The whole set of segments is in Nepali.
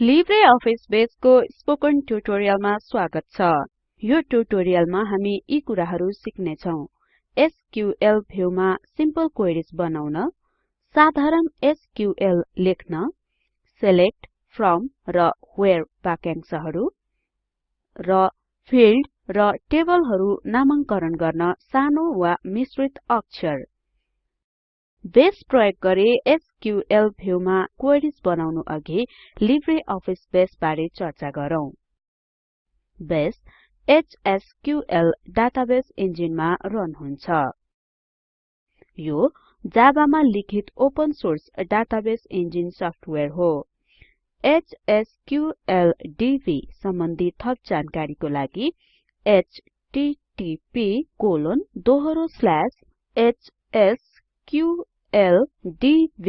लिब्रे अफिस बेसको स्पोकन ट्युटोरियलमा स्वागत छ। यो ट्युटोरियलमा हामी यी कुराहरु सिक्ने छौं एसक्यूएल भ्युमा सिम्पल क्वेरीज बनाउन साधारण एसक्यूएल लेख्न सिलेक्ट फ्रम र व्हेरे वाक्यांशहरु र फिल्ड र टेबलहरु नामांकरण गर्न सानो वा मिश्रित अक्षर। बेस प्रयोग गरी एसक्यूएल भ्युमा क्वेरीज बनाउनु अघि लिब्रे अफिस बेस बारे चर्चा गरौँ। बेस एचएसक्यूएल डाटाबेस इन्जिनमा रन हुन्छ। यो जाबामा लिखित open source database engine software हो। एचएसक्यूएलडीबी सम्बन्धी थप जानकारीको लागि http hsqldborg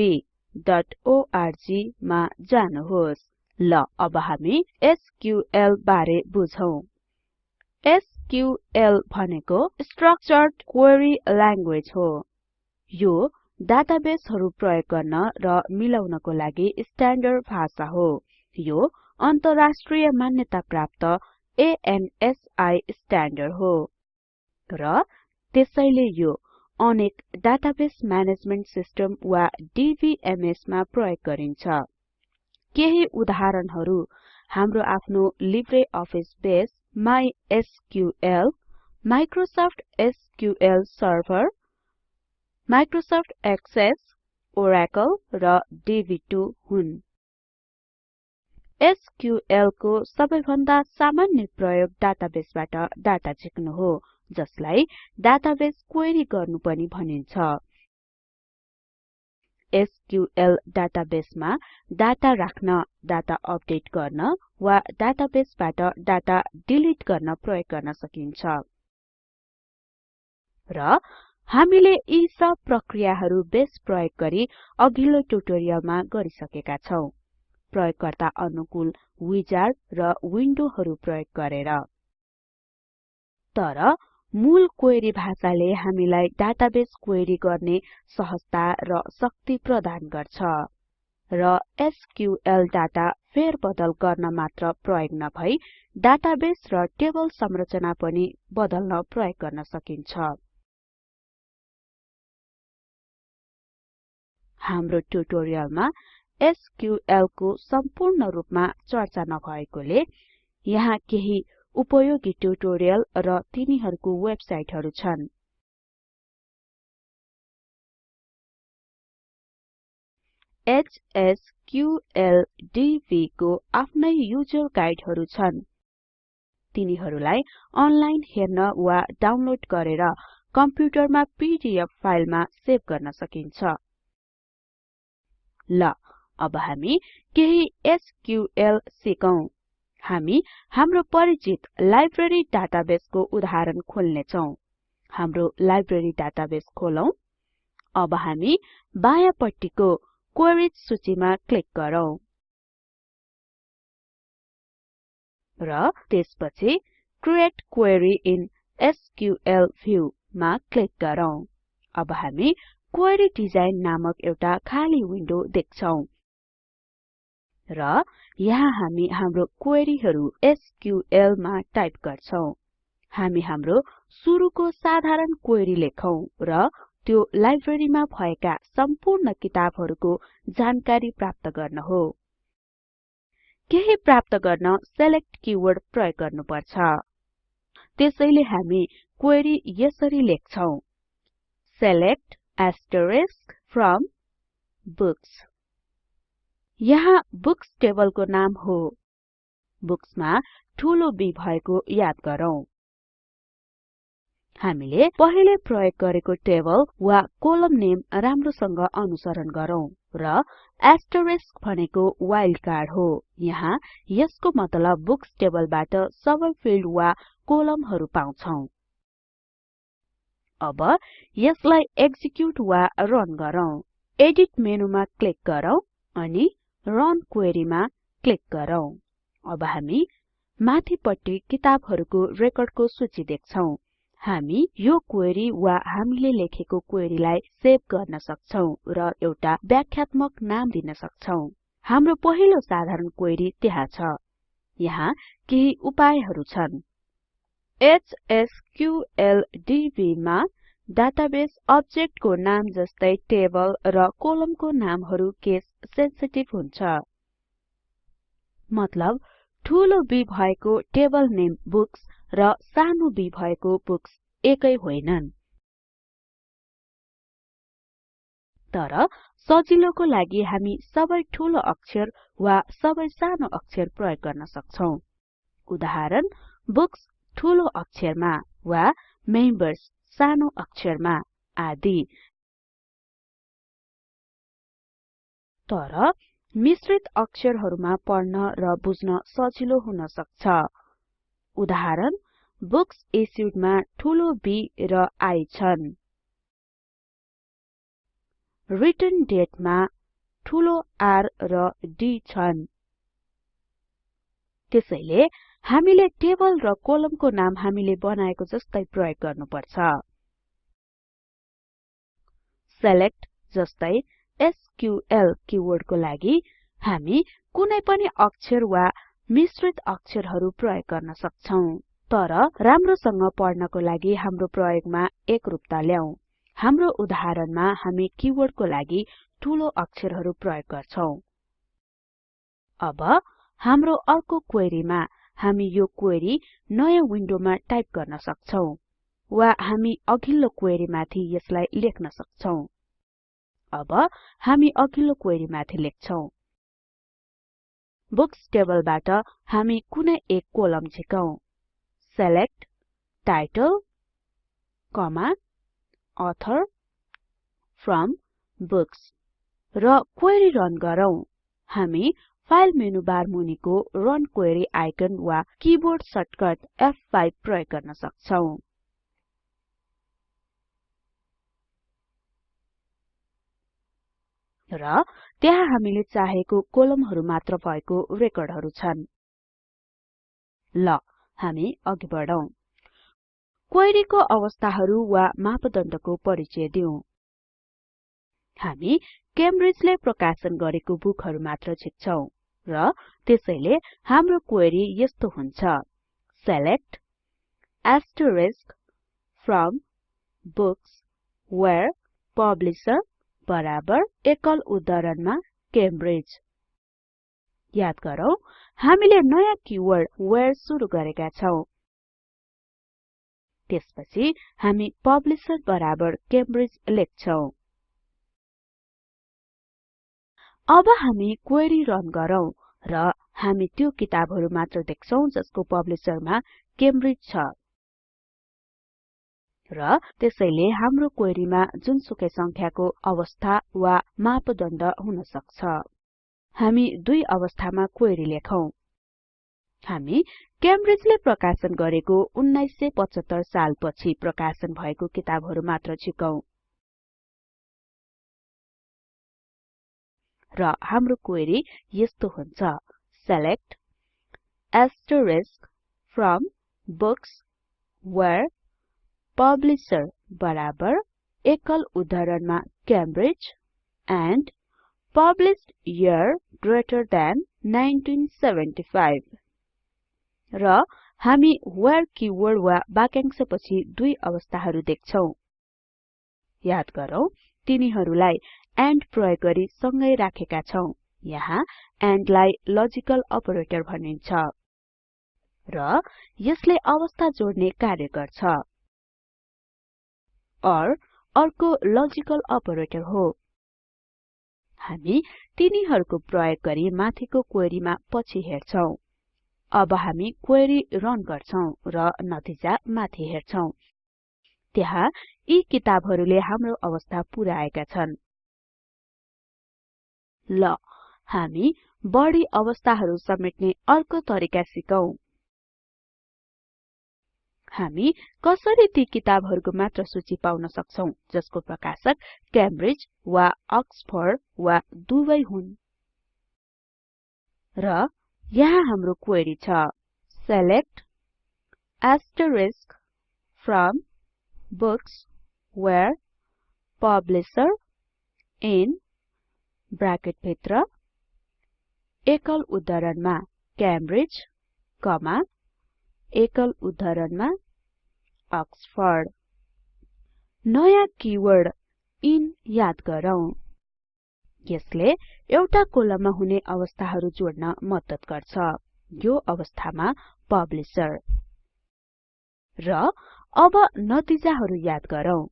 मा जानुहोस्। ल अब हामी एसक्यूएल बारे बुझौं। एसक्यूएल भनेको स्ट्रक्चर्ड क्वेरी ल्याङ्ग्वेज हो। यो डाटाबेसहरु प्रयोग गर्न र मिलाउनको लागि स्ट्याण्डर्ड भाषा हो। यो अन्तर्राष्ट्रिय मान्यता प्राप्त ANSI स्ट्याण्डर्ड हो। र त्यसैले यो अनेक डाटाबेस म्यानेजमेन्ट सिस्टम वा DBMS मा प्रयोग गरिन्छ। केही उदाहरणहरु हाम्रो आफ्नो LibreOffice base MySQL Microsoft SQL server Microsoft Access Oracle र डीबी2 हुन्। एसक्यूएल को सबैभन्दा सामान्य प्रयोग डाटाबेसबाट डाटा झिक्नु हो। जसलाई डाटाबेस क्वेरी गर्नु पनि भनिन्छ। एसक्यूएल डाटाबेसमा डाटा राख्न डाटा अपडेट गर्न वा डाटाबेसबाट डाटा डिलिट गर्न प्रयोग गर्न सकिन्छ। र हामीले यी सब प्रक्रियाहरु बेस प्रयोग गरी अघिल्लो ट्युटोरियलमा गरिसकेका छौं। प्रयोगकर्ता अनुकूल विजार्ड र विन्डोहरु प्रयोग गरेर। तर मूल क्वेरी भाषाले हामीलाई डाटाबेस क्वेरी गर्ने सहजता र शक्ति प्रदान गर्छ र एसक्यूएल डाटा फेरबदल गर्न मात्र प्रयोग नभई डाटाबेस र टेबल संरचना पनि बदल्न प्रयोग गर्न सकिन्छ। हाम्रो ट्युटोरियलमा एसक्यूएल को सम्पूर्ण रूपमा चर्चा नभएकोले यहाँ केही उपयोगी ट्युटोरियल र तिनीहरूको वेबसाइटहरु छन्। HSQLDB को आफ्नै युजर गाइडहरु छन्। तिनीहरूलाई अनलाइन हेर्न वा डाउनलोड गरेर कम्प्युटरमा पीडीएफ फाइलमा सेभ गर्न सकिन्छ। ल अब हामी केही एसक्यूएल सिकौं। हामी हाम्रो परिचित लाइब्रेरी डाटाबेसको उदाहरण खोल्ने छौं हाम्रो लाइब्रेरी डाटाबेस खोलौं। अब हामी बायाँपट्टिको क्वेरीज सूचीमा क्लिक गरौँ। र त्यसपछि create query in SQL view मा क्लिक गरौँ। अब हामी क्वेरी डिजाइन नामक एउटा खाली विन्डो देख्छौं। र यहाँ हामी हाम्रो क्वेरीहरु एसक्यूएल मा टाइप गर्छौं। हामी हाम्रो सुरुको साधारण क्वेरी लेखौं र त्यो लाइब्रेरीमा भएका सम्पूर्ण किताबहरुको जानकारी प्राप्त गर्न हो। केही प्राप्त गर्न सिलेक्ट किवर्ड प्रयोग गर्नुपर्छ। त्यसैले हामी क्वेरी यसरी लेख्छौं। सिलेक्ट फ्रम बुक्स यहाँ बुक्स टेबलको नाम हो। बुक्समा ठूलो B भएको याद गरौँ। हामीले पहिले प्रयोग गरेको टेबल वा कोलम नेम राम्रोसँग अनुसरण गरौँ र एस्टेरिस्क भनेको वाइल्ड कार्ड हो। यहाँ यसको मतलब बुक्स टेबलबाट सबै फिल्ड वा कोलमहरु पाउँछौं। अब यसलाई एक्जिक्युट वा रन गरौँ। एडिट मेनुमा क्लिक गरौँ अनि रन क्वेरीमा क्लिक गरौँ। अब हामी माथिपट्टि किताबहरुको रेकर्डको सूची देख्छौं। हामी यो क्वेरी वा हामीले लेखेको क्वेरीलाई सेभ गर्न सक्छौं र एउटा व्याख्यात्मक नाम दिन सक्छौं। हाम्रो पहिलो साधारण क्वेरी त्यहाँ छ। यहाँ केही उपायहरू छन्। HSQLDB मा डाटाबेस अब्जेक्टको नाम जस्तै टेबल र कोलमको नामहरू केस सेन्सिटिभ हुन्छ। मतलब ठूलो B भएको टेबल नेम बुक्स र सानो b भएको बुक्स एकै होइनन्। तर सजिलोको लागि हामी सबै ठूलो अक्षर वा सबै सानो अक्षर प्रयोग गर्न सक्छौं। उदाहरण बुक्स ठूलो अक्षरमा वा मेम्बर्स सानो अक्षरमा आदि। तर मिश्रित अक्षरहरूमा पढ्न र बुझ्न सजिलो हुन सक्छ। उदाहरण बुक्स इश्युड मा ठूलो B र I छन्। रिटर्न डेट मा ठूलो R र D छन्। त्यसैले हामीले टेबल र कोलमको नाम हामीले बनाएको जस्तै प्रयोग गर्नुपर्छ। सेलेक्ट जस्तै एसक्यूएल किवर्डको लागि हामी कुनै पनि अक्षर वा मिश्रित अक्षरहरू प्रयोग गर्न सक्छौं तर राम्रोसँग पढ्नको लागि हाम्रो प्रयोगमा एकरूपता ल्याउँ हाम्रो उदाहरणमा हामी किवर्डको लागि ठूलो अक्षरहरू प्रयोग गर्छौं। अब हाम्रो अर्को क्वेरीमा हामी यो क्वेरी नयाँ विन्डोमा टाइप गर्न सक्छौं। वा हामी अघिल्लो क्वेरीमाथि यसलाई लेख्न सक्छौं। अब हामी अघिल्लो क्वेरीमाथि लेख्छौं। बुक्स टेबलबाट हामी कुनै एक कोलम झिकौं। select title comma author from books र क्वेरी रन गरौँ। हामी फाइल मेनु बार मुनिको रन क्वेरी आइकन वा किबोर्ड सर्टकट F5 प्रयोग गर्न सक्छौं। र त्यहाँ हामीले चाहेको कोलमहरु मात्र भएको रेकर्डहरु छन्। ल हामी अघि बढौं। क्वेरीको अवस्थाहरु वा मापदण्डको परिचय दिउँ। हामी क्याम्ब्रिजले प्रकाशन गरेको बुकहरु मात्र झिक्छौं र त्यसैले हाम्रो क्वेरी यस्तो हुन्छ। Select asterisk from books where publisher बराबर एकल उद्धरणमा क्याम्ब्रिज याद गरौँ हामीले नयाँ किवर्ड वेयर सुरु गरेका छौं। त्यसपछि हामी पब्लिशर बराबर क्याम्ब्रिज लेख्छौं। अब हामी क्वेरी रन गरौँ र हामी त्यो किताबहरु मात्र देख्छौं जसको पब्लिशरमा क्याम्ब्रिज छ। र त्यसैले हाम्रो क्वेरीमा जुनसुकै संख्याको अवस्था वा मापदण्ड हुन सक्छ। हामी दुई अवस्थामा क्वेरी लेखौं। हामी क्याम्ब्रिजले प्रकाशन गरेको 1975 सालपछि प्रकाशन भएको किताबहरु मात्र झिकौं र हाम्रो क्वेरी यस्तो हुन्छ। Select asterisk from books publisher बराबर एकल उद्धरणमा Cambridge and published year greater than 1975 र हामी where किवर्ड वा वाक्यांशपछि दुई अवस्थाहरु देख्छौं। याद गरौँ तिनीहरुलाई एन्ड प्रयोग गरी सँगै राखेका छौं। यहाँ एन्ड लाई लजिकल अपरेटर भनिन्छ। र यसले अवस्था जोड्ने कार्य गर्छ। ओर अर्को लजिकल अपरेटर हो। हामी तिनीहरुको प्रयोग गरी माथिको क्वेरीमा पछि हेर्छौं। अब हामी क्वेरी रन गर्छौं र नतिजा माथि हेर्छौं। त्यहाँ यी किताबहरुले हाम्रो अवस्था पुर्याएका छन्। ल हामी बढी अवस्थाहरु समेट्ने अर्को तरिका सिकौं। हामी कसरी ती किताबहरुको मात्र सूची पाउन सक्छौं जसको प्रकाशक क्याम्ब्रिज वा अक्सफोर्ड वा दुवै हुन्? र यहाँ हाम्रो क्वेरी छ। Select asterisk from books where publisher in bracket भित्र एकल उद्धरणमा क्याम्ब्रिज कमा एकल उद्धरणमा अक्सफोर्ड। नयाँ किवर्ड इन याद गरौँ। यसले एउटा कोलममा हुने अवस्थाहरु जोड्न मद्दत गर्छ। यो अवस्थामा पब्लिशर र अब नतिजाहरु याद गरौँ।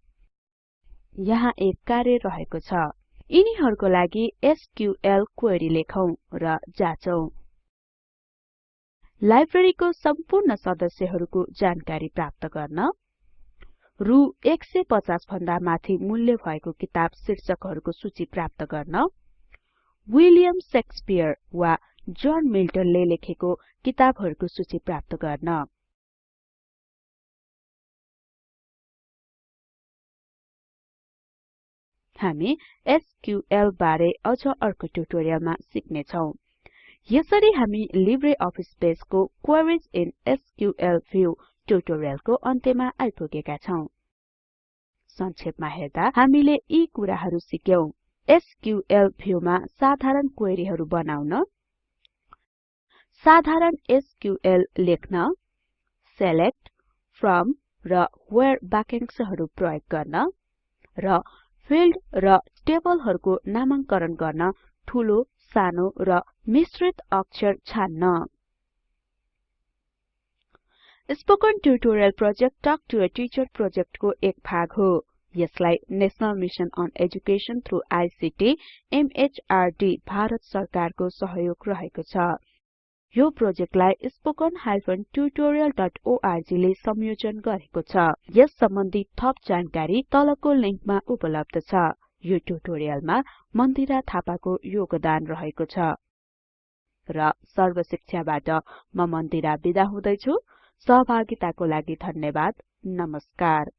यहाँ एक कार्य रहेको छ। यिनीहरुको लागि एसक्यूएल क्वेरी लेखौं र जाचौं। लाइब्रेरीको सम्पूर्ण सदस्यहरुको जानकारी प्राप्त गर्न रु 150 भन्दा माथि मूल्य भएको किताब शीर्षकहरुको सूची प्राप्त गर्न विलियम शेक्सपियर वा जन मिल्टनले लेखेको किताबहरुको सूची प्राप्त गर्न। हामी एसक्यूएल बारे अझ अर्को ट्युटोरियलमा सिक्ने छौं यसरी हामी लिब्रे अफिस बेसको क्वेरीज इन एसक्यूएल व्यू ट्युटोरियलको अन्त्यमा आइपुगेका छौं। संक्षेपमा हेर्दा हामीले यी कुराहरु सिक्यौं। एसक्यूएल भ्यूमा साधारण क्वेरीहरु बनाउन साधारण एसक्यूएल लेख्न सेलेक्ट फ्रम र व्हेरे वाक्यांशहरु प्रयोग गर्न र फिल्ड र टेबलहरुको नामांकरण गर्न ठूलो सानो र मिश्रित अक्षर छान्न। Spoken tutorial project talk to a teacher प्रोजेक्टको एक भाग हो। यसलाई national mission on education through ICT MHRD Bharat सरकारको सहयोग रहेको छ। यो प्रोजेक्टलाई spoken tutorialorg ले संयोजन गरेको छ। यस सम्बन्धी थप जानकारी तलको लिंकमा उपलब्ध छ। यो ट्युटोरियलमा मन्दिरा थापाको योगदान रहेको छ। र सर्वशिक्षाबाट म मन्दिरा बिदा हुदैछु। सहभागिताको लागि धन्यवाद। नमस्कार।